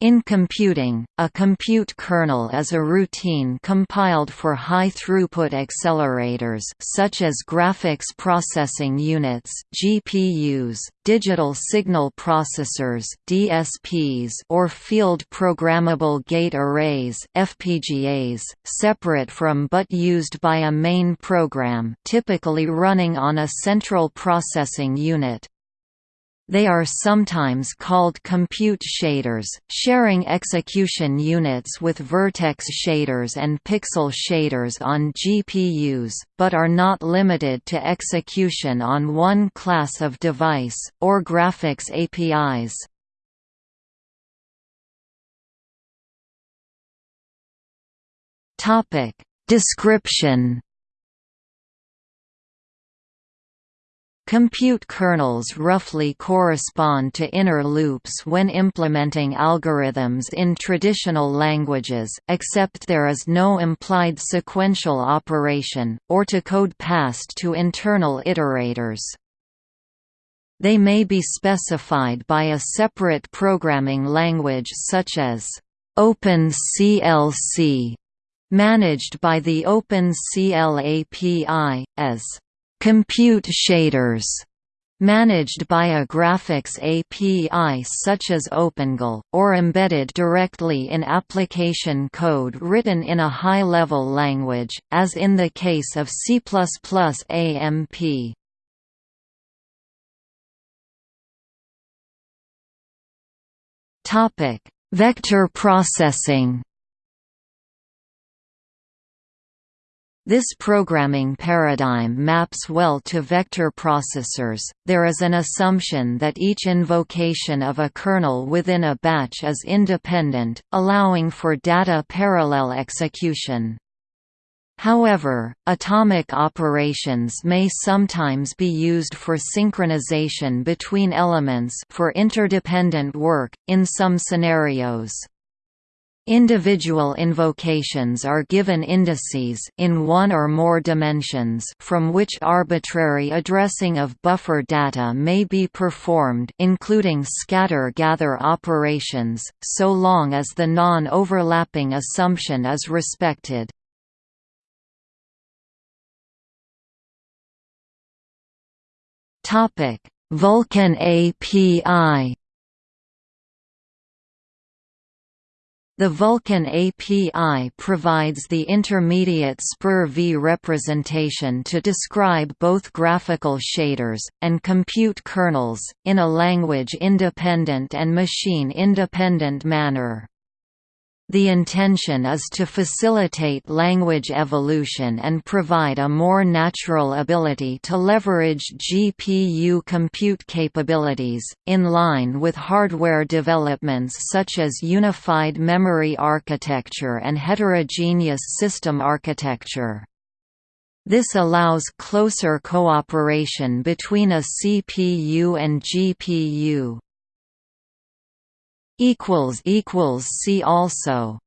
In computing, a compute kernel is a routine compiled for high-throughput accelerators such as graphics processing units (GPUs), digital signal processors (DSPs), or field programmable gate arrays (FPGAs), separate from but used by a main program, typically running on a central processing unit. They are sometimes called compute shaders, sharing execution units with vertex shaders and pixel shaders on GPUs, but are not limited to execution on one class of device, or graphics APIs. Description Compute kernels roughly correspond to inner loops when implementing algorithms in traditional languages, except there is no implied sequential operation, or to code passed to internal iterators. They may be specified by a separate programming language such as OpenCL C, managed by the OpenCL API, as compute shaders managed by a graphics API such as OpenGL, or embedded directly in application code written in a high-level language, as in the case of C++ AMP. Vector processing This programming paradigm maps well to vector processors. There is an assumption that each invocation of a kernel within a batch is independent, allowing for data parallel execution. However, atomic operations may sometimes be used for synchronization between elements for interdependent work, in some scenarios. Individual invocations are given indices in one or more dimensions from which arbitrary addressing of buffer data may be performed including scatter-gather operations, so long as the non-overlapping assumption is respected. Vulkan API The Vulkan API provides the intermediate SPIR-V representation to describe both graphical shaders, and compute kernels, in a language-independent and machine-independent manner. The intention is to facilitate language evolution and provide a more natural ability to leverage GPU compute capabilities, in line with hardware developments such as unified memory architecture and heterogeneous system architecture. This allows closer cooperation between a CPU and GPU, equals equals see also